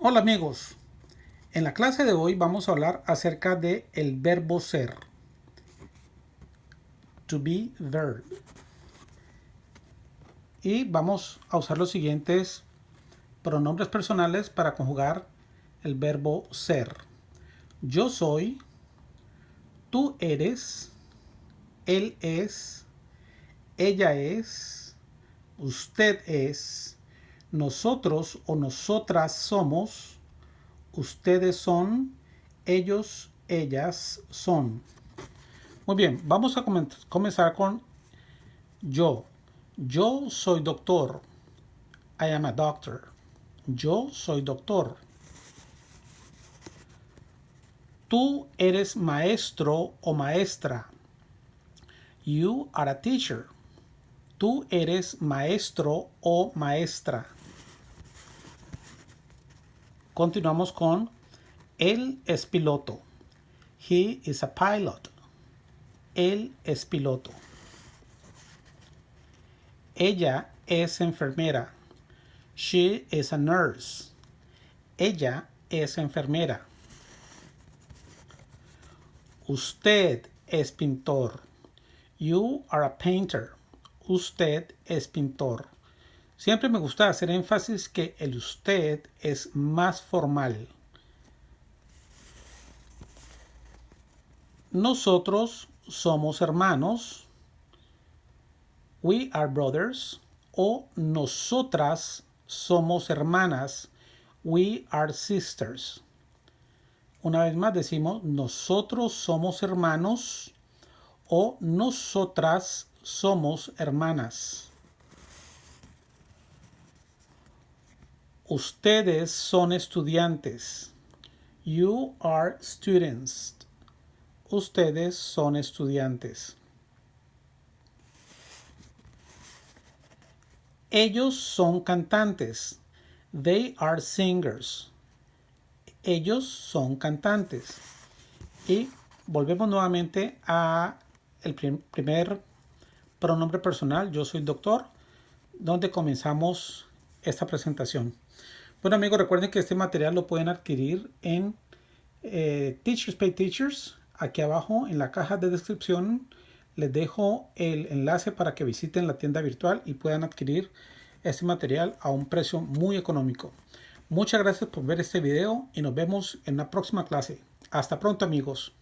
Hola amigos, en la clase de hoy vamos a hablar acerca de el verbo ser. To be verb. Y vamos a usar los siguientes pronombres personales para conjugar el verbo ser. Yo soy, tú eres, él es, ella es, usted es, nosotros o nosotras somos, ustedes son, ellos, ellas son. Muy bien, vamos a comenzar con yo. Yo soy doctor. I am a doctor. Yo soy doctor. Tú eres maestro o maestra. You are a teacher. Tú eres maestro o maestra. Continuamos con él es piloto. He is a pilot. Él es piloto. Ella es enfermera. She is a nurse. Ella es enfermera. Usted es pintor. You are a painter. Usted es pintor. Siempre me gusta hacer énfasis que el usted es más formal. Nosotros somos hermanos. We are brothers. O nosotras somos hermanas. We are sisters. Una vez más decimos nosotros somos hermanos o nosotras somos hermanas. Ustedes son estudiantes. You are students. Ustedes son estudiantes. Ellos son cantantes. They are singers. Ellos son cantantes. Y volvemos nuevamente a el primer pronombre personal. Yo soy doctor, donde comenzamos esta presentación. Bueno amigos, recuerden que este material lo pueden adquirir en eh, Teachers Pay Teachers. Aquí abajo en la caja de descripción les dejo el enlace para que visiten la tienda virtual y puedan adquirir este material a un precio muy económico. Muchas gracias por ver este video y nos vemos en la próxima clase. Hasta pronto amigos.